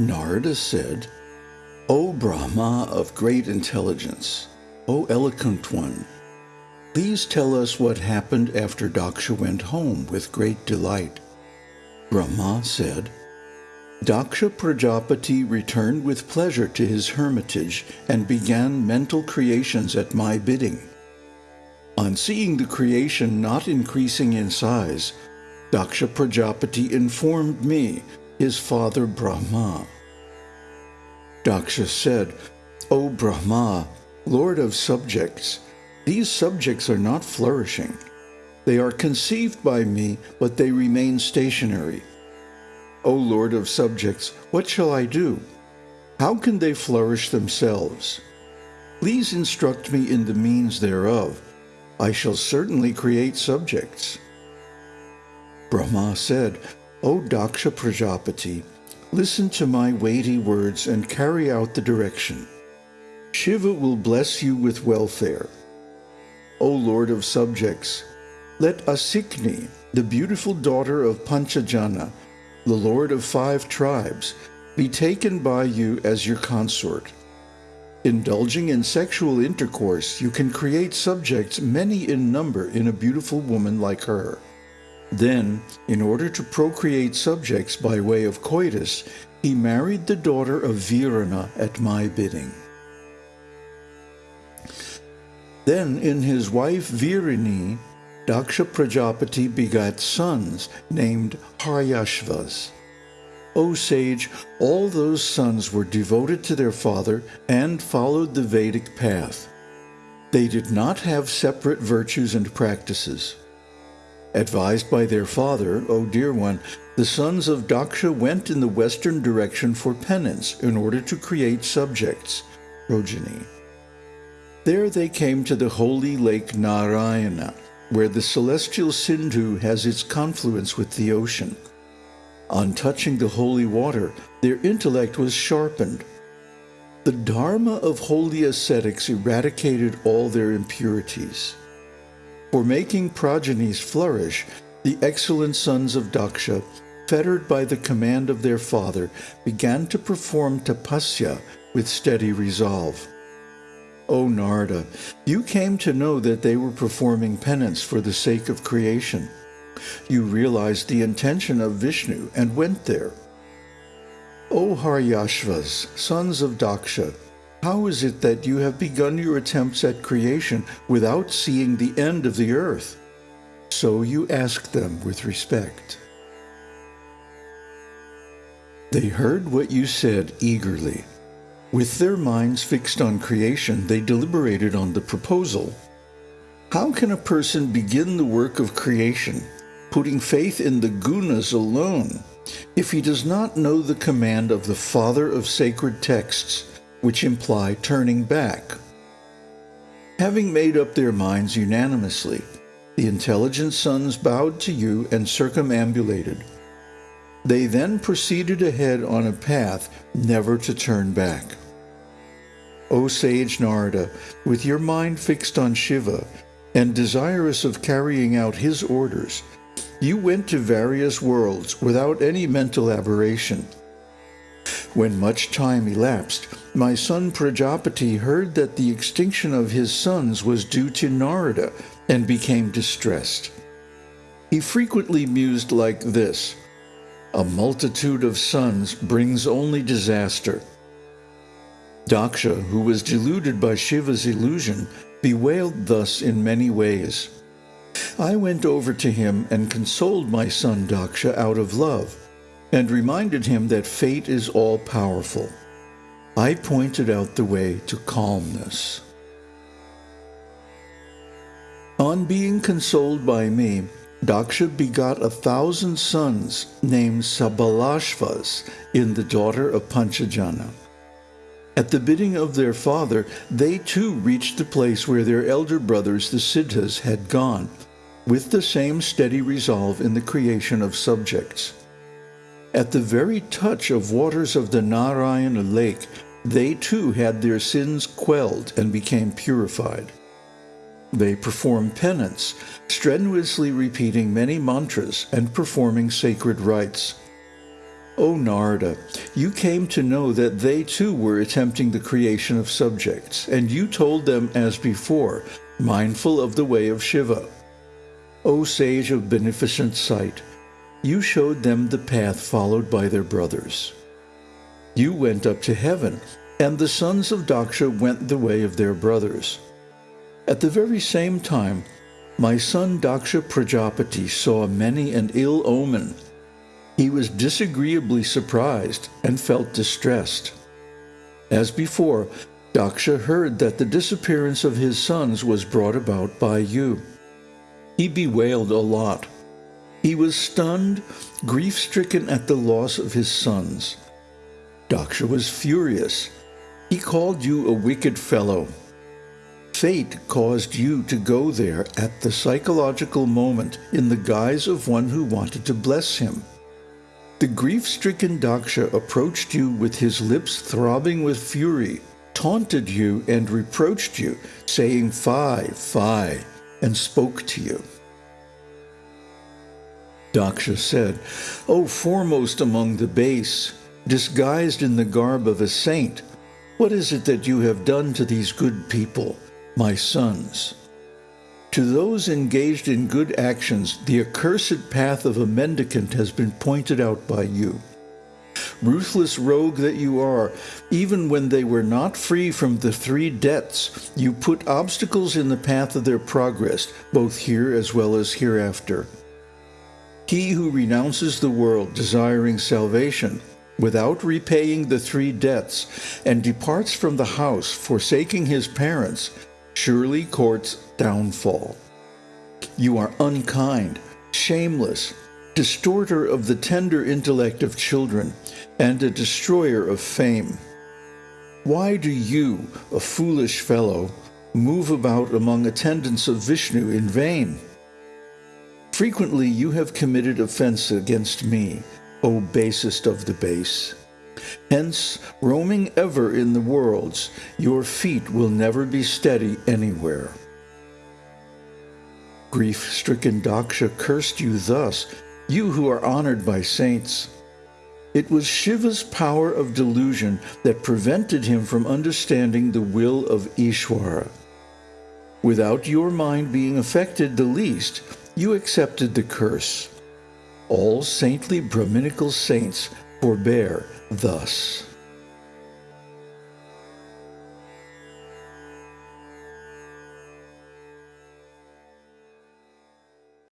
Narada said, O Brahma of great intelligence, O eloquent one, please tell us what happened after Daksha went home with great delight. Brahma said, Daksha Prajapati returned with pleasure to his hermitage and began mental creations at my bidding. On seeing the creation not increasing in size, Daksha Prajapati informed me, his father Brahma. Daksha said, O Brahma, Lord of subjects, these subjects are not flourishing. They are conceived by me, but they remain stationary. O Lord of subjects, what shall I do? How can they flourish themselves? Please instruct me in the means thereof. I shall certainly create subjects. Brahma said, O Daksha Prajapati, listen to my weighty words and carry out the direction. Shiva will bless you with welfare. O Lord of subjects, let Asikni, the beautiful daughter of Panchajana, the lord of five tribes, be taken by you as your consort. Indulging in sexual intercourse, you can create subjects many in number in a beautiful woman like her. Then, in order to procreate subjects by way of coitus, he married the daughter of Virana at my bidding. Then in his wife Virini, Daksha Prajapati begat sons named Haryashvas. O sage, all those sons were devoted to their father and followed the Vedic path. They did not have separate virtues and practices. Advised by their father, O dear one, the sons of Daksha went in the western direction for penance in order to create subjects, progeny. There they came to the holy lake Narayana, where the celestial Sindhu has its confluence with the ocean. On touching the holy water, their intellect was sharpened. The Dharma of holy ascetics eradicated all their impurities. For making progenies flourish, the excellent sons of Daksha, fettered by the command of their father, began to perform tapasya with steady resolve. O Narada, you came to know that they were performing penance for the sake of creation. You realized the intention of Vishnu and went there. O Haryashvas, sons of Daksha, how is it that you have begun your attempts at creation without seeing the end of the earth? So you asked them with respect. They heard what you said eagerly. With their minds fixed on creation, they deliberated on the proposal. How can a person begin the work of creation, putting faith in the gunas alone, if he does not know the command of the Father of sacred texts, which imply turning back? Having made up their minds unanimously, the intelligent sons bowed to you and circumambulated. They then proceeded ahead on a path never to turn back. O sage Narada, with your mind fixed on Shiva and desirous of carrying out his orders, you went to various worlds without any mental aberration. When much time elapsed, my son Prajapati heard that the extinction of his sons was due to Narada and became distressed. He frequently mused like this, A multitude of sons brings only disaster. Daksha, who was deluded by Shiva's illusion, bewailed thus in many ways. I went over to him and consoled my son Daksha out of love, and reminded him that fate is all-powerful. I pointed out the way to calmness. On being consoled by me, Daksha begot a thousand sons named Sabalashvas in the daughter of Panchajana. At the bidding of their father, they too reached the place where their elder brothers, the Siddhas, had gone, with the same steady resolve in the creation of subjects. At the very touch of waters of the Narayana lake, they too had their sins quelled and became purified. They performed penance, strenuously repeating many mantras and performing sacred rites. O Narada, you came to know that they too were attempting the creation of subjects, and you told them as before, mindful of the way of Shiva. O sage of beneficent sight, you showed them the path followed by their brothers. You went up to heaven, and the sons of Daksha went the way of their brothers. At the very same time, my son Daksha Prajapati saw many an ill omen. He was disagreeably surprised and felt distressed. As before, Daksha heard that the disappearance of his sons was brought about by you. He bewailed a lot. He was stunned, grief-stricken at the loss of his sons. Daksha was furious. He called you a wicked fellow Fate caused you to go there at the psychological moment in the guise of one who wanted to bless him. The grief-stricken Daksha approached you with his lips throbbing with fury, taunted you and reproached you, saying, Fie, fie, and spoke to you. Daksha said, O foremost among the base, disguised in the garb of a saint, what is it that you have done to these good people? my sons. To those engaged in good actions, the accursed path of a mendicant has been pointed out by you. Ruthless rogue that you are, even when they were not free from the three debts, you put obstacles in the path of their progress, both here as well as hereafter. He who renounces the world, desiring salvation, without repaying the three debts, and departs from the house, forsaking his parents, surely courts downfall. You are unkind, shameless, distorter of the tender intellect of children, and a destroyer of fame. Why do you, a foolish fellow, move about among attendants of Vishnu in vain? Frequently you have committed offense against me, O basest of the base. Hence, roaming ever in the worlds, your feet will never be steady anywhere. Grief-stricken Daksha cursed you thus, you who are honored by saints. It was Shiva's power of delusion that prevented him from understanding the will of Ishwara. Without your mind being affected the least, you accepted the curse. All saintly Brahminical saints forbear thus.